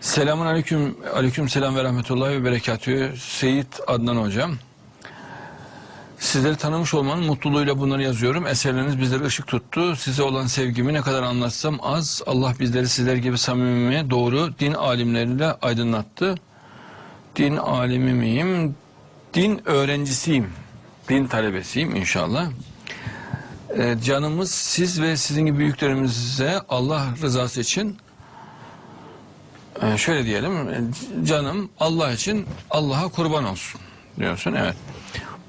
Selamun aleyküm, aleyküm selam ve rahmetullahi ve berekatühü. Seyit Adnan Hocam. Sizleri tanımış olmanın mutluluğuyla bunları yazıyorum. Eserleriniz bizlere ışık tuttu. Size olan sevgimi ne kadar anlatsam az. Allah bizleri sizler gibi samimi, doğru din alimleriyle aydınlattı. Din alimi miyim? Din öğrencisiyim. Din talebesiyim inşallah. Ee, canımız siz ve sizin gibi büyüklerimize Allah rızası için ee, şöyle diyelim, e, canım Allah için Allah'a kurban olsun diyorsun. Evet.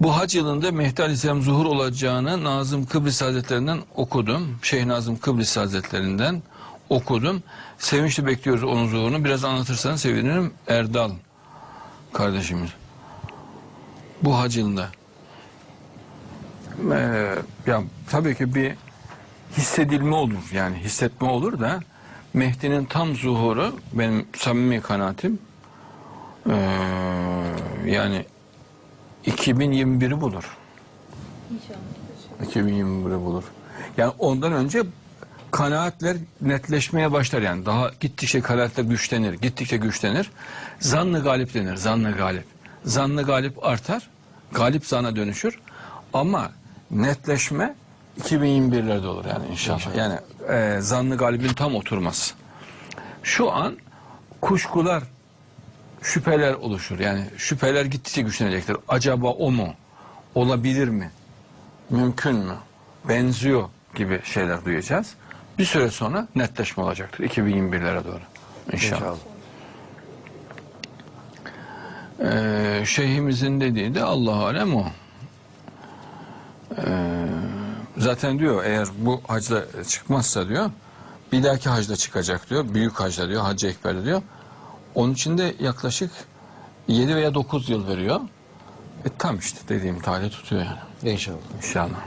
Bu hac yılında Mehdi Aleyhisselam zuhur olacağını Nazım Kıbrıs Hazretlerinden okudum. Şeyh Nazım Kıbrıs Hazretlerinden okudum. Sevinçli bekliyoruz onun zuhurunu. Biraz anlatırsan sevinirim. Erdal kardeşimiz. Bu hac yılında. Ee, ya tabii ki bir hissedilme olur yani hissetme olur da Mehdi'nin tam zuhuru benim samimi kanaatim ee, yani 2021'i bulur. İnşallah. 2021'i bulur. Yani ondan önce kanaatler netleşmeye başlar yani daha gittikçe kanaatler güçlenir, gittikçe güçlenir. Zannı galip denir, zannı galip. Zannı galip artar, galip zana dönüşür. Ama netleşme 2021'lerde olur yani inşallah. Yani e, zannı galibin tam oturması. Şu an kuşkular, şüpheler oluşur. Yani şüpheler gittikçe güçlenecektir. Acaba o mu? Olabilir mi? Mümkün mü? Benziyor gibi şeyler duyacağız. Bir süre sonra netleşme olacaktır 2021'lere doğru. İnşallah. Ee, şeyhimizin dediği de Allah alem o. Ee, zaten diyor eğer bu hacda çıkmazsa diyor bir dahaki hacda çıkacak diyor. Büyük hacda diyor. Hacı Ekber'de diyor. Onun için de yaklaşık 7 veya 9 yıl veriyor. E tam işte dediğim tarih tutuyor yani. İnşallah. İnşallah.